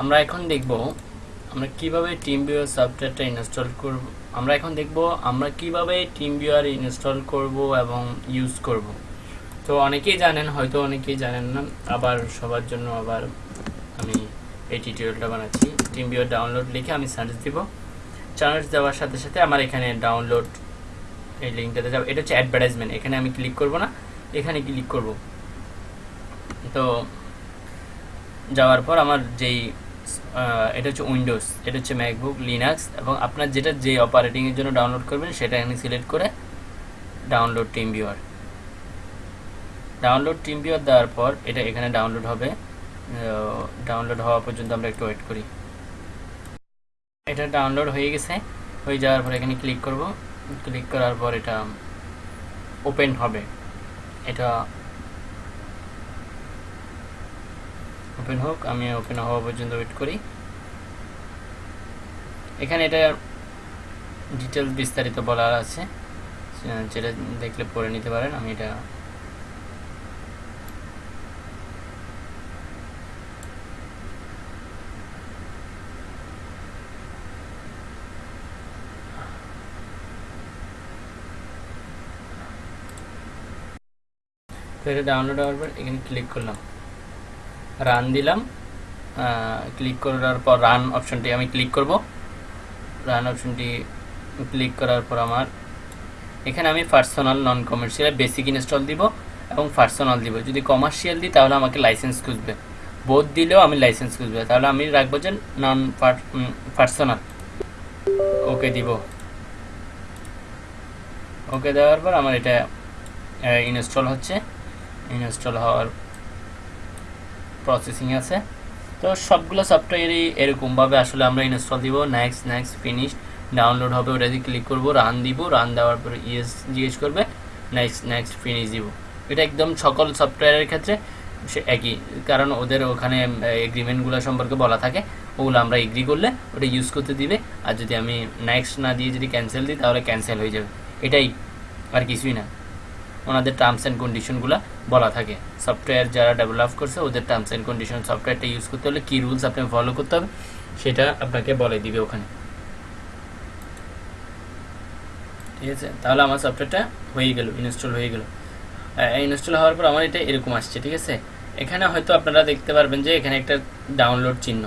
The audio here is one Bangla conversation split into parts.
আমরা এখন দেখব আমরা কীভাবে টিম ভিউয়ার সফটওয়্যারটা ইনস্টল করব। আমরা এখন দেখব আমরা কীভাবে টিম ভিউয়ার ইনস্টল করব এবং ইউজ করব। তো অনেকেই জানেন, হয়তো অনেকেই জানেন না, আবার সবার জন্য আবার আমি এই টিউটোরিয়ালটা বানাচ্ছি। টিম ভিউয়ার ডাউনলোড লিখে আমি সার্চ দিব। সার্চ দেওয়ার সাথে সাথে আমার এখানে ডাউনলোড এই লিঙ্কটাতে যাব। এটা হচ্ছে অ্যাডভার্টাইজমেন্ট এখানে আমি ক্লিক করব না, এখানে ক্লিক করব। তো যাওয়ার পর আমার যেই এটা হচ্ছে উইন্ডোজ এটা হচ্ছে ম্যাকবুক লিনাক্স এবং আপনার যেটা যে অপারেটিংয়ের জন্য ডাউনলোড করবেন সেটা এখানে সিলেক্ট করে download team viewer download team viewer দেওয়ার পর এটা এখানে ডাউনলোড হবে। ডাউনলোড হওয়া পর্যন্ত আমরা একটু ওয়েট করি। এটা ডাউনলোড হয়ে গেছে। হয়ে যাওয়ার পর এখানে ক্লিক করব। ক্লিক করার পর এটা ওপেন হবে। এটা ওপেন হোক, আমি ওপেন হওয়া পর্যন্ত ওয়েট করি। এখানে এটা ডিটেলস বিস্তারিত বলার আছে। যেটা দেখলে পড়ে নিতে পারেন, আমি এটা তো এটা ডাউনলোড হওয়ার পর এখানে ক্লিক করলাম। রান দিলাম। ক্লিক করার পর রান অপশনটি আমি ক্লিক করব। রান অপশনটি ক্লিক করার পর আমার এখানে আমি personal non commercial basic install দিব এবং পার্সোনাল দিব। যদি কমার্শিয়াল দিই, তাহলে আমাকে লাইসেন্স খুঁজবে। বোধ দিলেও আমি লাইসেন্স খুঁজবে। তাহলে আমি রাখব যে নন পার্সোনাল ওকে দিব। ওকে দেওয়ার পর আমার এটা ইনস্টল হচ্ছে। ইনস্টল হওয়ার প্রসেসিং আছে। তো সবগুলো সফটওয়্যারই এরকমভাবে আসলে আমরা ইনস্টল দিব। নেক্সট নেক্সট ফিনিশ ডাউনলোড হবে, ওটাতে ক্লিক করব রান দিব রান দেওয়ার পর ইয়েস জিজ্ঞেস করবে। নেক্সট নেক্সট ফিনিশ দিব। এটা একদম সকল সফটওয়্যারের ক্ষেত্রে সে একই। কারণ ওদের ওখানে এগ্রিমেন্টগুলো সম্পর্কে বলা থাকে। ওগুলো আমরা এগ্রি করলে ওটা ইউজ করতে দিবে। আর যদি আমি নেক্সট না দিয়ে যদি ক্যান্সেল দিই, তাহলে ক্যান্সেল হয়ে যাবে। এটাই আর কিছুই না। ওনাদের টার্মস অ্যান্ড কন্ডিশনগুলো বলা থাকে। সফটওয়্যার যারা ডেভেলপ করছে, ওদের টার্মস অ্যান্ড কন্ডিশন সফটওয়্যারটা ইউজ করতে হলে কী রুলস আপনি ফলো করতে হবে, সেটা আপনাকে বলে দিবে ওখানে। ঠিক আছে? তাহলে আমার সফটওয়্যারটা হয়ে গেল ইনস্টল হয়ে গেল। ইনস্টল হওয়ার পর আমার এটা এরকম আসছে, ঠিক আছে? এখানে হয়তো আপনারা দেখতে পারবেন যে এখানে একটা ডাউনলোড চিহ্ন।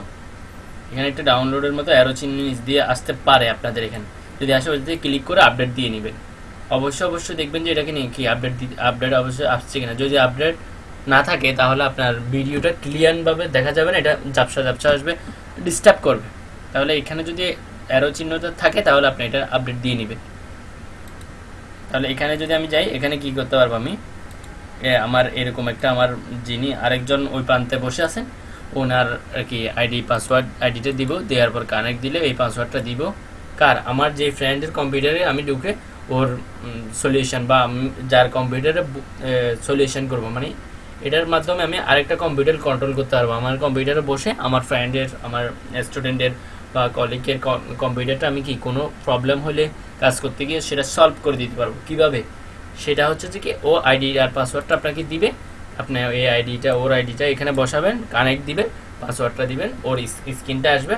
এখানে একটা ডাউনলোডের মতো অ্যারো চিহ্ন দিয়ে আসতে পারে আপনাদের এখানে। যদি আসে, ওটাতে ক্লিক করে আপডেট দিয়ে নেবেন। অবশ্যই অবশ্যই দেখবেন যে এটাকে নিয়ে কি আপডেট আপডেট অবশ্যই আসছে কিনা। যদি আপডেট না থাকে, তাহলে আপনার ভিডিওটা ক্লিয়ারভাবে দেখা যাবে না, এটা ঝাপসা ঝাপসা আসবে ডিস্টার্ব করবে। তাহলে এখানে যদি অ্যারো চিহ্নটা থাকে, তাহলে আপনি এটা আপডেট দিয়ে নেবেন। তাহলে এখানে যদি আমি যাই, এখানে কি করতে পারব আমি? আমার এরকম একটা আমার যিনি আরেকজন ওই প্রান্তে বসে আছেন, ওনার আর কি আইডি পাসওয়ার্ড আইডিটা দিব, দেওয়ার পর কানেক্ট দিলে এই পাসওয়ার্ডটা দিব। কার? আমার যে ফ্রেন্ডের কম্পিউটারে আমি ঢুকে ওর সলিউশন বা যার কম্পিউটারে সলিউশন করব। মানে এটার মাধ্যমে আমি আরেকটা কম্পিউটার কন্ট্রোল করতে পারব। আমার কম্পিউটারে বসে আমার ফ্রেন্ডের আমার স্টুডেন্টের বা কলিগের কম্পিউটারটা আমি কি কোনো প্রবলেম হলে কাজ করতে গিয়ে সেটা সলভ করে দিতে পারব। কীভাবে? সেটা হচ্ছে যে কি, ও আইডি আর পাসওয়ার্ডটা আপনাকে দিবে। আপনি এই আইডিটা ওর আইডিটা এখানে বসাবেন কানেক্ট দিবেন পাসওয়ার্ডটা দিবেন, ওর স্ক্রিনটা আসবে।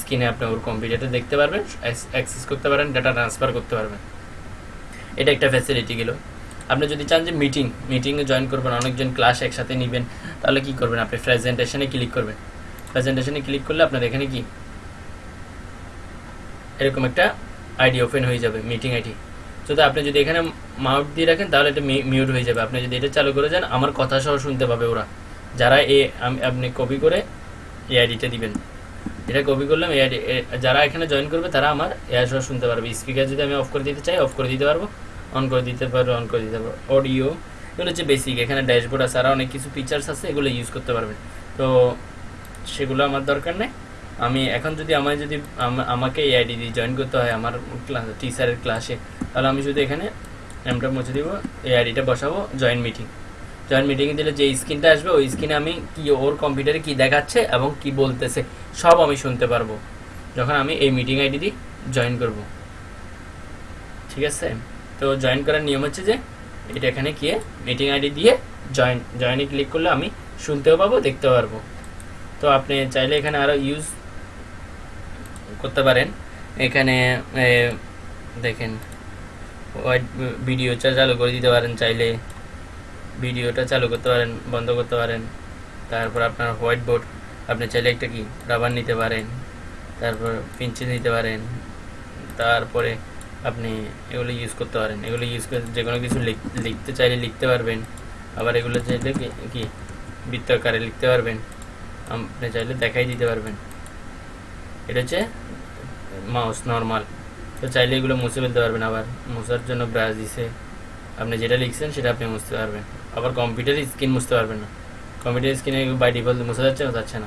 স্ক্রিনে আপনি ওর কম্পিউটারটা দেখতে পারবেন, অ্যাক্সেস করতে পারেন ডাটা ট্রান্সফার করতে পারবেন। এটা একটা ফ্যাসিলিটি গেল। আপনি যদি চান যে মিটিং মিটিংয়ে জয়েন করবেন, অনেকজন ক্লাস একসাথে নেবেন, তাহলে কি করবেন আপনি? প্রেজেন্টেশনে ক্লিক করবেন। প্রেজেন্টেশনে ক্লিক করলে আপনার এখানে কি? এরকম একটা আইডি ওপেন হয়ে যাবে মিটিং আইডি যদি আপনি যদি এখানে মাউট দিয়ে রাখেন, তাহলে এটা মিউট হয়ে যাবে। আপনি যদি এটা চালু করে যান, আমার কথা সহ শুনতে পাবে ওরা। যারা এ আপনি কপি করে এই আইডিটা দিবেন। এটা কপি করলাম, এই আইডি যারা এখানে জয়েন করবে, তারা আমার এআই সহ শুনতে পারবে। স্পিকার যদি আমি অফ করে দিতে চাই অফ করে দিতে পারব। অন করে দিতে পারব অন করে দিতে পারব অডিও এগুলো হচ্ছে বেসিক এখানে ড্যাশবোর্ড আছে আরও অনেক কিছু ফিচার্স আছে, এগুলো ইউজ করতে পারবেন তো সেগুলো আমার দরকার নেই। আমি এখন যদি আমার যদি আমাকে এই আইডি দিয়ে জয়েন করতে হয়, আমার ক্লাস টিচারের ক্লাসে তাহলে আমি শুধু এখানে নামটা মুছে দিব, এই আইডিটা বসাবো জয়েন মিটিং জয়েন মিটিংয়ে দিলে যে স্ক্রিনটা আসবে, ওই স্ক্রিনে আমি কি ওর কম্পিউটারে কি দেখাচ্ছে এবং কি বলতেছে, সব আমি শুনতে পারব। যখন আমি এই মিটিং আইডি দিয়ে জয়েন করব। ঠিক আছে? তো জয়েন করার নিয়ম হচ্ছে যে, এটা এখানে গিয়ে মিটিং আইডি দিয়ে জয়েন জয়েনে ক্লিক করলে আমি শুনতেও পাবো, দেখতেও পারব। তো আপনি চাইলে এখানে আরও ইউজ করতে পারেন। এখানে দেখেন হোয়াইট ভিডিওটা চালু করে দিতে পারেন চাইলে। ভিডিওটা চালু করতে পারেন, বন্ধ করতে পারেন। তারপর আপনার হোয়াইট বোর্ড আপনি চাইলে একটা কি রাবার নিতে পারেন। তারপর পেন্সিল নিতে পারেন। তারপরে আপনি এগুলো ইউজ করতে পারেন। এগুলো ইউজ করে যে কোনো কিছু লিখ- লিখতে চাইলে লিখতে পারবেন। আবার এগুলো চাইলে কি- কি বৃত্তাকারে লিখতে পারবেন। আপনি চাইলে দেখাই দিতে পারবেন। এটা হচ্ছে মাউস নর্মাল তো চাইলে এগুলো মুছে ফেলতে পারবেন আবার। মুছার জন্য ব্রাশ দিছে। আপনি যেটা লিখছেন সেটা আপনি মুছতে পারবেন। আবার কম্পিউটার স্ক্রিন মুছতে পারবেন না। কম্পিউটার স্ক্রিনে বাই ডিফল্ট মুছা যাচ্ছে যাচ্ছে না।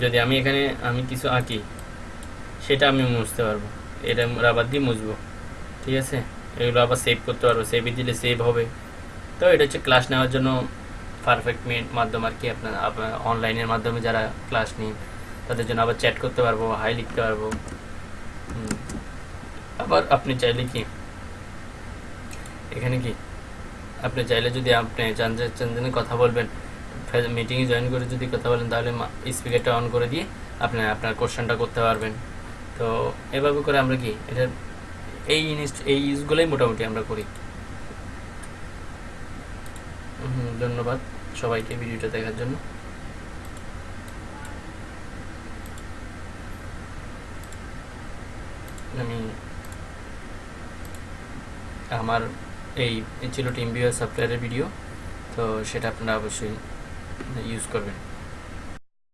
যদি আমি এখানে, আমি কিছু আঁকি, সেটা আমি মুছতে পারব। এটা রাবার দিয়ে মুছবো। ঠিক আছে? এগুলো আবার সেভ করতে পারব সেভে দিলে সেভ হবে। তো এটা হচ্ছে ক্লাস নেওয়ার জন্য পারফেক্ট মাধ্যম আর কি আপনার অনলাইনের মাধ্যমে যারা ক্লাস নিন তাদের জন্য আবার চ্যাট করতে পারব হাই লিখতে পারব। আবার আপনি চাইলে কি? এখানে কি? আপনি চাইলে যদি আপনি চান কথা বলবেন মিটিংয়ে জয়েন করে যদি কথা বলেন, তাহলে স্পিকারটা অন করে দিয়ে আপনি, আপনার কোশ্চেনটা করতে পারবেন। তো এভাবে করে আমরা কি, এটা এই জিনিস, এই ইউজগুলোই মোটামুটি আমরা করি। ধন্যবাদ সবাইকে ভিডিওটা দেখার জন্য। আমি আমার এই এই ছিল টিম ভিউয়ার সফটওয়্যারের ভিডিও, তো সেটা আপনারা অবশ্যই ইউজ করবেন।